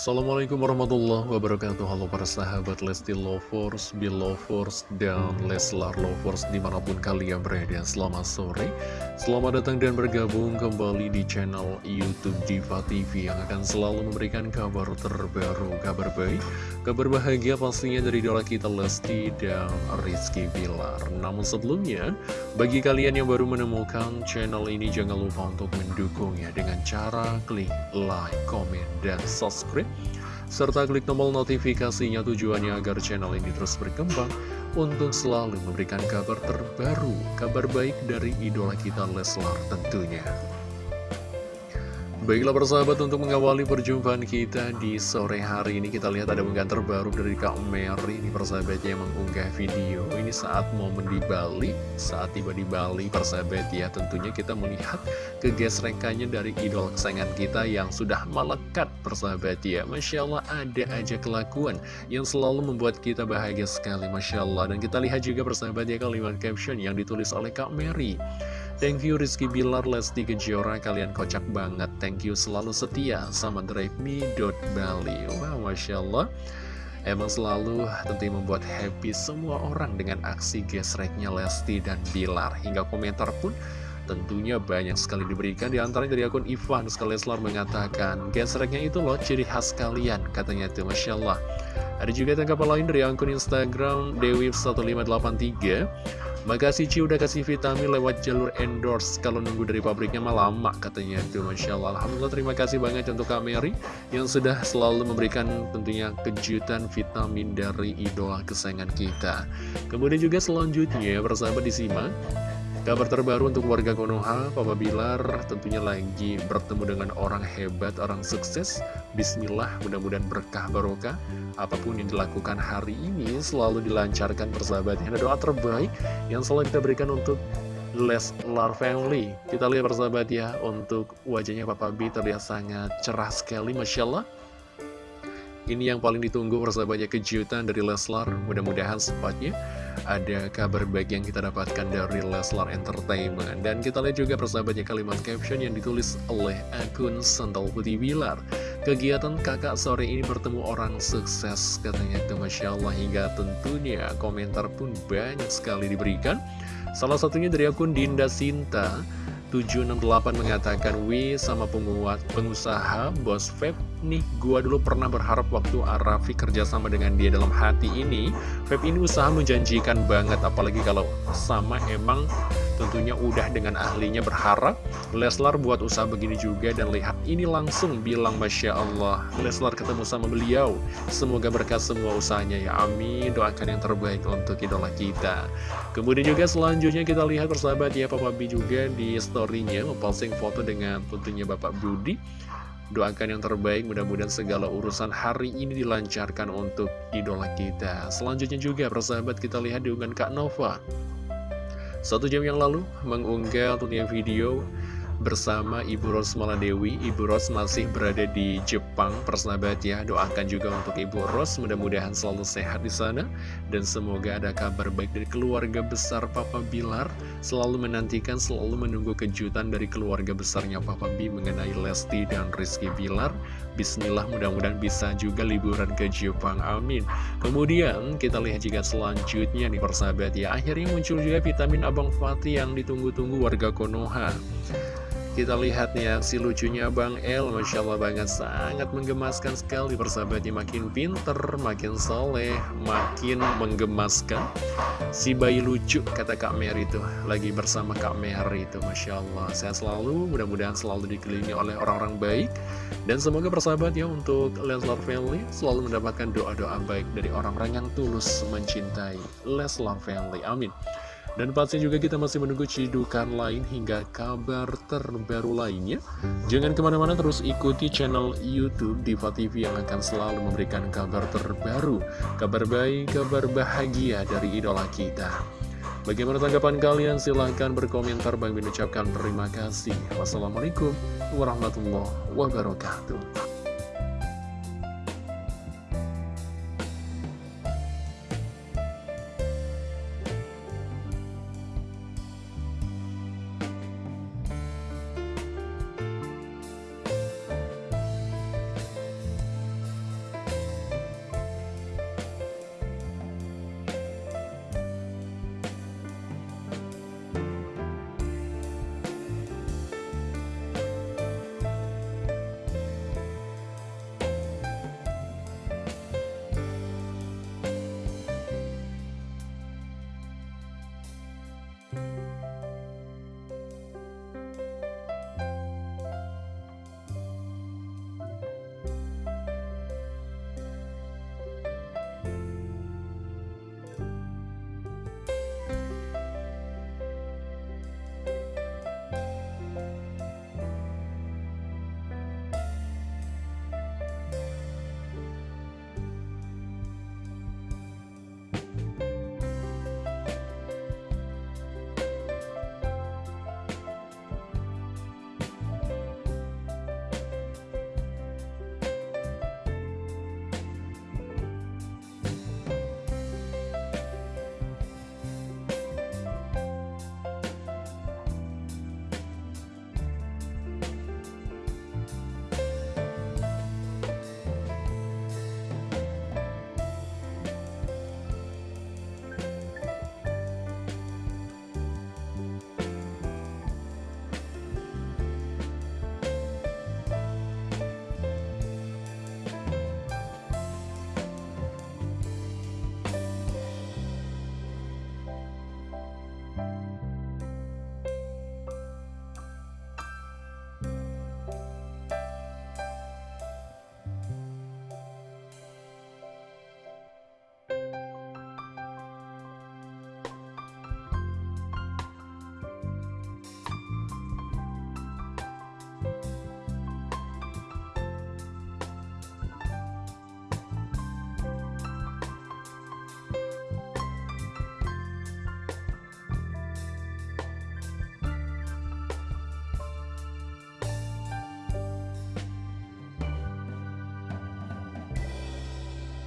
Assalamualaikum warahmatullahi wabarakatuh. Halo para sahabat Lesti Lovers, Belovers, dan Leslar Lovers di mana pun kalian berada. Selamat sore, selamat datang dan bergabung kembali di channel Youtube Diva TV Yang akan selalu memberikan kabar terbaru, kabar baik, kabar bahagia pastinya dari idola kita Lesti dan Rizky Bilar. Namun sebelumnya, bagi kalian yang baru menemukan channel ini jangan lupa untuk mendukungnya Dengan cara klik like, comment, dan subscribe serta klik tombol notifikasinya tujuannya agar channel ini terus berkembang untuk selalu memberikan kabar terbaru, kabar baik dari idola kita Leslar tentunya. Baiklah persahabat untuk mengawali perjumpaan kita di sore hari ini Kita lihat ada unggahan terbaru dari Kak Mary Ini persahabatnya yang mengunggah video. Ini saat momen di Bali Saat tiba di Bali persahabat ya. Tentunya kita melihat kegesrekannya dari idol kesayangan kita Yang sudah melekat persahabat ya. Masya Allah ada aja kelakuan Yang selalu membuat kita bahagia sekali Masya Allah. Dan kita lihat juga persahabat ya kalimat caption yang ditulis oleh Kak Mary Thank you Rizky Bilar, Lesti Kejora, kalian kocak banget. Thank you selalu setia sama Drive Me Bali. Wow, Masya Allah. Emang selalu tentu membuat happy semua orang dengan aksi gesreknya Lesti dan Bilar. Hingga komentar pun tentunya banyak sekali diberikan. Di antaranya dari akun Ivan Skaleslar mengatakan, gesreknya itu loh ciri khas kalian, katanya itu Masya Allah. Ada juga tanggapan lain dari akun Instagram Dewi1583. Makasih Ci udah kasih vitamin lewat jalur endorse. Kalau nunggu dari pabriknya mah lama katanya. Itu Masya Allah. Alhamdulillah terima kasih banyak untuk Kak Mary Yang sudah selalu memberikan tentunya kejutan vitamin dari idola kesayangan kita. Kemudian juga selanjutnya persahabat disimak Kabar terbaru untuk warga Konoha, Papa Bilar tentunya lagi bertemu dengan orang hebat, orang sukses. Bismillah, mudah-mudahan berkah barokah. Apa pun yang dilakukan hari ini selalu dilancarkan persahabatnya. Ada doa terbaik yang selalu kita berikan untuk Leslar Family. Kita lihat persahabat ya, untuk wajahnya Papa B terlihat sangat cerah sekali, Masya Allah. Ini yang paling ditunggu persahabatnya kejutan dari Leslar. Mudah-mudahan sepatnya ada kabar baik yang kita dapatkan dari Leslar Entertainment. Dan kita lihat juga persahabatnya kalimat caption yang ditulis oleh akun Sandal Putih Bilar. Kegiatan kakak sore ini bertemu orang sukses katanya. Itu Masya Allah Hingga tentunya komentar pun banyak sekali diberikan. Salah satunya dari akun Dinda Sinta 768 mengatakan Wi sama penguat pengusaha bos Feb nih gua dulu pernah berharap waktu Arafi kerjasama dengan dia dalam hati ini Feb ini usaha menjanjikan banget apalagi kalau sama emang tentunya udah dengan ahlinya berharap Leslar buat usaha begini juga dan lihat ini langsung bilang Masya Allah. Leslar ketemu sama beliau. Semoga berkat semua usahanya ya. Amin. Doakan yang terbaik untuk idola kita. Kemudian juga selanjutnya kita lihat persahabat ya Papa B juga di storynya memposting foto dengan tentunya Bapak Budi. Doakan yang terbaik, mudah-mudahan segala urusan hari ini dilancarkan untuk idola kita. Selanjutnya juga, persahabat, kita lihat di Kak Nova. Satu jam yang lalu, mengunggah tentunya video bersama Ibu Ros Maladewi. Ibu Ros masih berada di Jepang, persahabat ya. Doakan juga untuk Ibu Ros, mudah-mudahan selalu sehat di sana. Dan semoga ada kabar baik dari keluarga besar Papa Bilar. Selalu menantikan, selalu menunggu kejutan dari keluarga besarnya Papa B mengenai Lesti dan Rizky Bilar. Bismillah, mudah-mudahan bisa juga liburan ke Jepang. Amin. Kemudian, kita lihat juga selanjutnya nih persahabat ya. Akhirnya muncul juga vitamin Abang Fatih yang ditunggu-tunggu warga Konoha. Kita lihat nih aksi lucunya Bang El Masya Allah banget sangat menggemaskan sekali Persahabatnya makin pinter, makin soleh, makin menggemaskan. Si bayi lucu kata Kak Mary itu Lagi bersama Kak Mary itu Masya Allah. Sehat selalu, mudah-mudahan selalu dikelilingi oleh orang-orang baik. Dan semoga persahabat ya untuk Leslar Family Selalu mendapatkan doa-doa baik dari orang-orang yang tulus mencintai Leslar Family. Amin dan pastinya juga kita masih menunggu cidukan lain hingga kabar terbaru lainnya. Jangan ke mana-mana terus ikuti channel Youtube Diva TV yang akan selalu memberikan kabar terbaru, kabar baik, kabar bahagia dari idola kita. Bagaimana tanggapan kalian? Silahkan berkomentar. Bang Bin ucapkan terima kasih. Wassalamualaikum warahmatullahi wabarakatuh.